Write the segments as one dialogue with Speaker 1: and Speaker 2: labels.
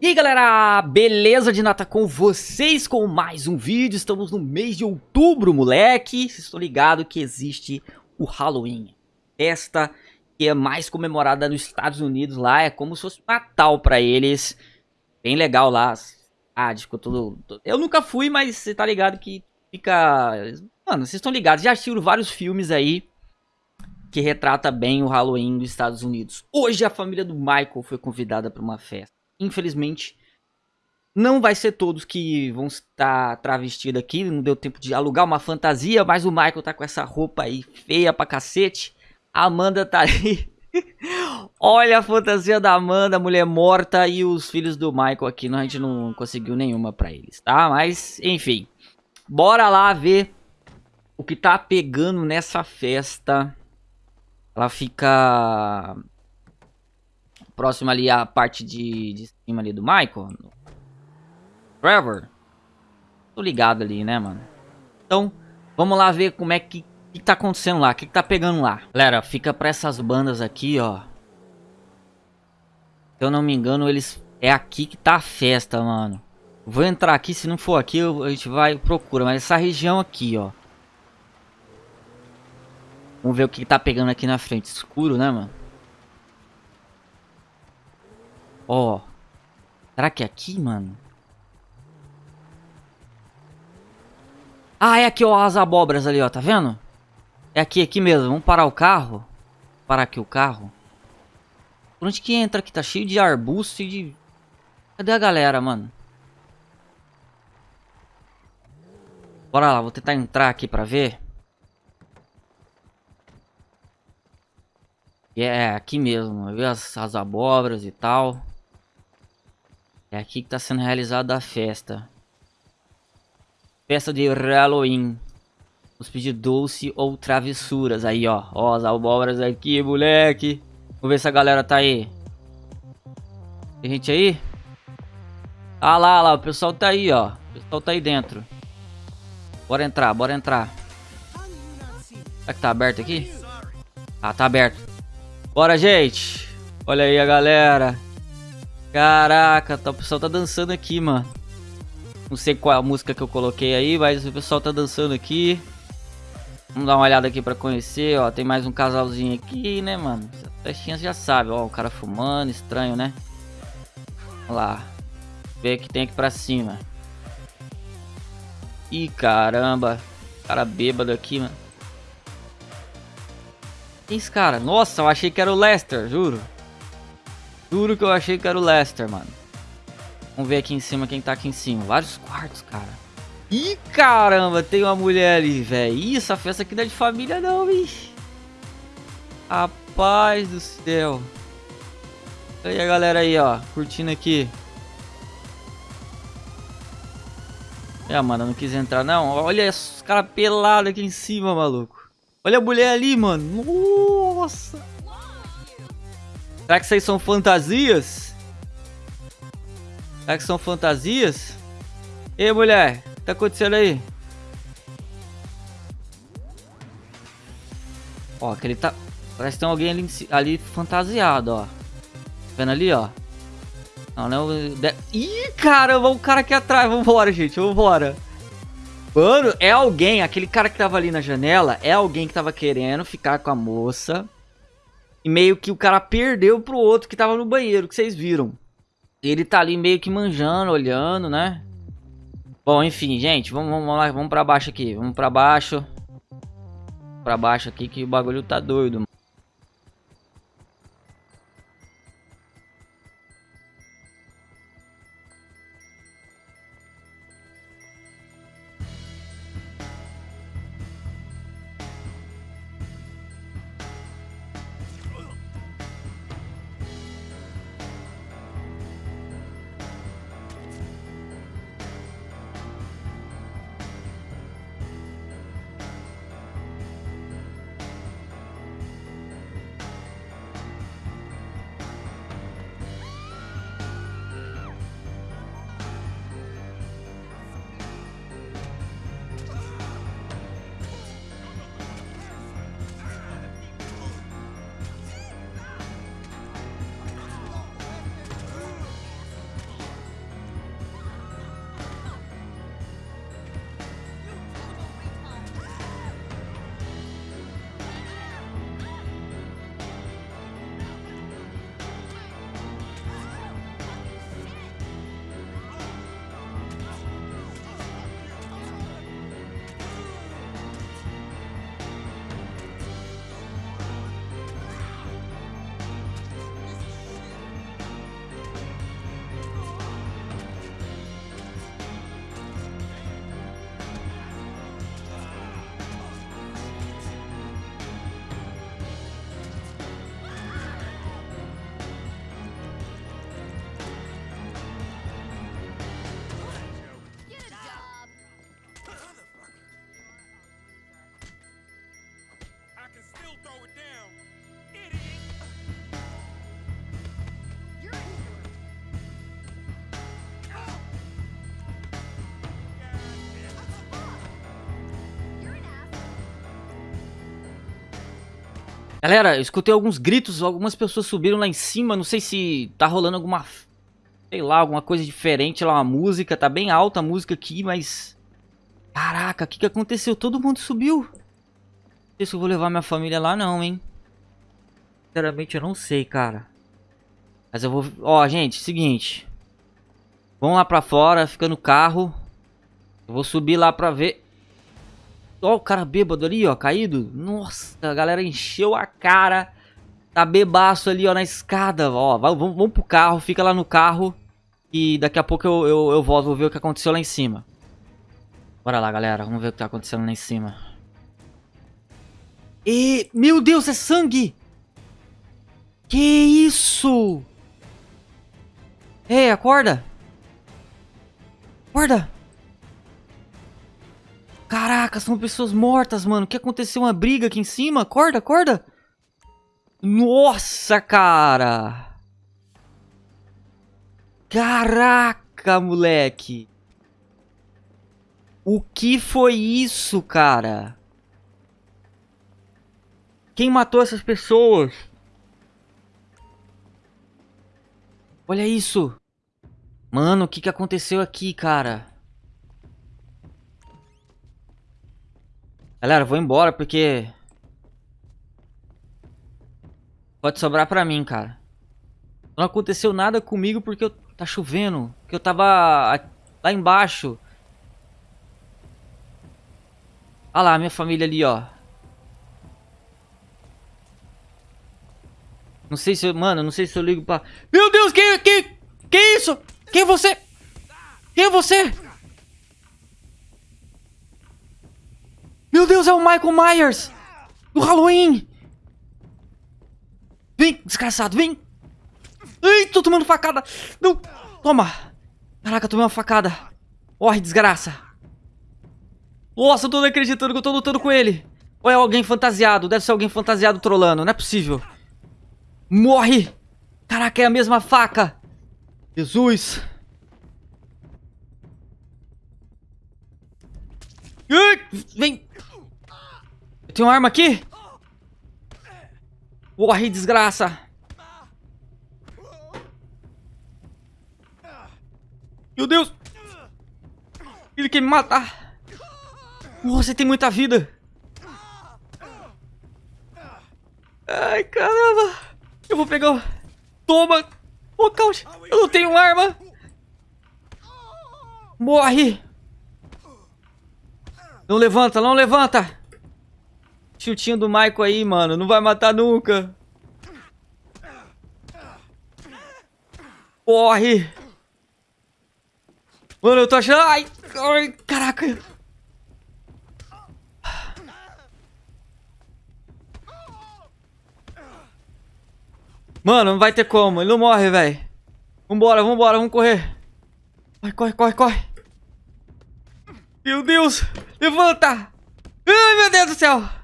Speaker 1: E aí galera, beleza de nata com vocês com mais um vídeo, estamos no mês de outubro moleque, vocês estão ligados que existe o Halloween, festa que é mais comemorada nos Estados Unidos lá, é como se fosse Natal pra eles, bem legal lá, ah, ficou eu nunca fui, mas você tá ligado que fica, mano, vocês estão ligados, já assistiram vários filmes aí que retrata bem o Halloween dos Estados Unidos. Hoje a família do Michael foi convidada para uma festa infelizmente, não vai ser todos que vão estar travestidos aqui. Não deu tempo de alugar uma fantasia, mas o Michael tá com essa roupa aí feia pra cacete. A Amanda tá aí. Olha a fantasia da Amanda, mulher morta e os filhos do Michael aqui. A gente não conseguiu nenhuma pra eles, tá? Mas, enfim. Bora lá ver o que tá pegando nessa festa. Ela fica próximo ali à parte de, de cima ali do Michael. Trevor. Tô ligado ali, né, mano? Então, vamos lá ver como é que, que tá acontecendo lá. O que, que tá pegando lá. Galera, fica pra essas bandas aqui, ó. Se eu não me engano, eles... É aqui que tá a festa, mano. Vou entrar aqui, se não for aqui, a gente vai procura. Mas essa região aqui, ó. Vamos ver o que tá pegando aqui na frente. Escuro, né, mano? Ó. Será que é aqui, mano? Ah, é aqui, ó, as abóboras ali, ó, tá vendo? É aqui, aqui mesmo. Vamos parar o carro. Parar aqui o carro. Por onde que entra aqui? Tá cheio de arbusto e de... Cadê a galera, mano? Bora lá, vou tentar entrar aqui pra ver. É, aqui mesmo. Ver as, as abóboras e tal. É aqui que tá sendo realizada a festa. Festa de Halloween. Os pedir doce ou travessuras. Aí, ó. Ó, as abóboras aqui, moleque. Vamos ver se a galera tá aí. Tem gente aí? Ah lá, lá. O pessoal tá aí, ó. O pessoal tá aí dentro. Bora entrar, bora entrar. Será que tá aberto aqui? Ah, tá aberto. Bora, gente. Olha aí a galera. Caraca, tá, o pessoal tá dançando aqui, mano. Não sei qual a música que eu coloquei aí, mas o pessoal tá dançando aqui. Vamos dar uma olhada aqui pra conhecer, ó. Tem mais um casalzinho aqui, né, mano? Festinhas já sabe, ó. O cara fumando, estranho, né? Vamos lá. O que tem aqui pra cima. Ih, caramba. Cara bêbado aqui, mano. Quem é esse cara? Nossa, eu achei que era o Lester, juro. Juro que eu achei que era o Lester, mano. Vamos ver aqui em cima quem tá aqui em cima. Vários quartos, cara. Ih, caramba, tem uma mulher ali, velho. Ih, essa festa aqui não é de família não, bicho. Rapaz do céu. Olha a galera aí, ó. Curtindo aqui. É, mano, não quis entrar não. Olha os caras pelados aqui em cima, maluco. Olha a mulher ali, mano. Nossa. Será que aí são fantasias? Será que são fantasias? Ei, mulher, o que tá acontecendo aí? Ó, que ele tá... Parece que tem alguém ali, ali fantasiado, ó. Tá vendo ali, ó? Não, não... Ih, caramba, o cara aqui atrás. Vambora, gente, vambora. Mano, é alguém, aquele cara que tava ali na janela, é alguém que tava querendo ficar com a moça. E meio que o cara perdeu pro outro que tava no banheiro, que vocês viram. Ele tá ali meio que manjando, olhando, né? Bom, enfim, gente, vamos, vamos lá, vamos pra baixo aqui. Vamos pra baixo. Pra baixo aqui que o bagulho tá doido, Galera, eu escutei alguns gritos, algumas pessoas subiram lá em cima, não sei se tá rolando alguma... Sei lá, alguma coisa diferente lá, uma música, tá bem alta a música aqui, mas... Caraca, o que que aconteceu? Todo mundo subiu. Não sei se eu vou levar minha família lá não, hein. Sinceramente, eu não sei, cara. Mas eu vou... Ó, gente, seguinte. Vamos lá pra fora, fica no carro. Eu vou subir lá pra ver... Ó o cara bêbado ali, ó, caído. Nossa, a galera encheu a cara. Tá bebaço ali, ó, na escada. Ó, vamos, vamos pro carro, fica lá no carro. E daqui a pouco eu, eu, eu volto, vou ver o que aconteceu lá em cima. Bora lá, galera. Vamos ver o que tá acontecendo lá em cima. E... Meu Deus, é sangue! Que isso? Ei, acorda! Acorda! Caraca, são pessoas mortas, mano. O que aconteceu? Uma briga aqui em cima? Acorda, acorda. Nossa, cara. Caraca, moleque. O que foi isso, cara? Quem matou essas pessoas? Olha isso. Mano, o que, que aconteceu aqui, cara? Galera, vou embora porque... Pode sobrar pra mim, cara. Não aconteceu nada comigo porque eu... tá chovendo. Porque eu tava lá embaixo. Olha lá, minha família ali, ó. Não sei se eu... Mano, não sei se eu ligo pra... Meu Deus, que... Que, que isso? Quem é você? Quem é você? Meu Deus, é o Michael Myers! Do Halloween! Vem, desgraçado, vem! Ai, tô tomando facada! Não! Toma! Caraca, tomei uma facada! Morre, desgraça! Nossa, eu tô não acreditando que eu tô lutando com ele! Ou é alguém fantasiado? Deve ser alguém fantasiado trolando, não é possível! Morre! Caraca, é a mesma faca! Jesus! Ai, vem! Tem uma arma aqui? Morre, desgraça. Meu Deus. Ele quer me matar. Você tem muita vida. Ai, caramba. Eu vou pegar o... Toma. Oh, caute. Eu não tenho arma. Morre. Não levanta, não levanta. Chutinho do Michael aí, mano. Não vai matar nunca. Corre. Mano, eu tô achando... Ai, ai caraca. Mano, não vai ter como. Ele não morre, velho. Vambora, vambora, vamos correr. Vai, corre, corre, corre. Meu Deus. Levanta. Ai, meu Deus do céu.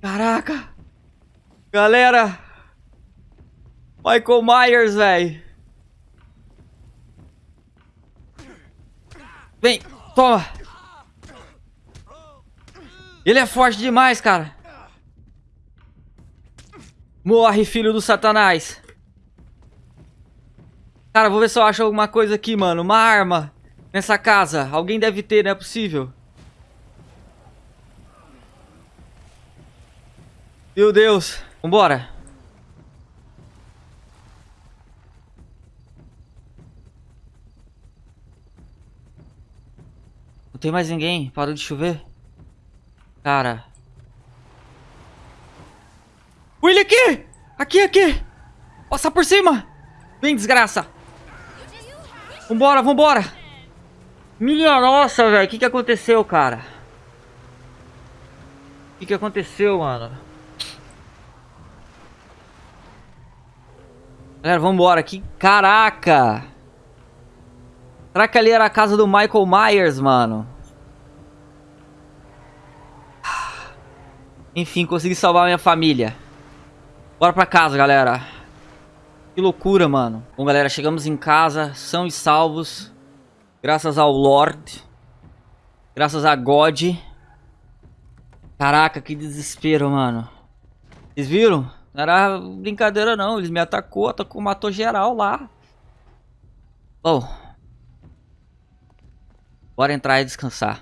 Speaker 1: Caraca! Galera! Michael Myers, velho! Vem, toma! Ele é forte demais, cara! Morre, filho do satanás! Cara, vou ver se eu acho alguma coisa aqui, mano. Uma arma nessa casa. Alguém deve ter, não é possível. Meu Deus. Vambora. Não tem mais ninguém. Parou de chover. Cara. William aqui! Aqui, aqui! Passa por cima! Vem, desgraça! Vambora, vambora! Minha nossa, velho. O que que aconteceu, cara? O que que aconteceu, mano? Galera, vambora aqui. Caraca! Será que ali era a casa do Michael Myers, mano? Enfim, consegui salvar minha família. Bora pra casa, galera. Que loucura, mano. Bom, galera, chegamos em casa, são e salvos. Graças ao Lord. Graças a God. Caraca, que desespero, mano. Vocês viram? Não era brincadeira não, eles me atacou, atacou, matou geral lá. Bom. Bora entrar e descansar.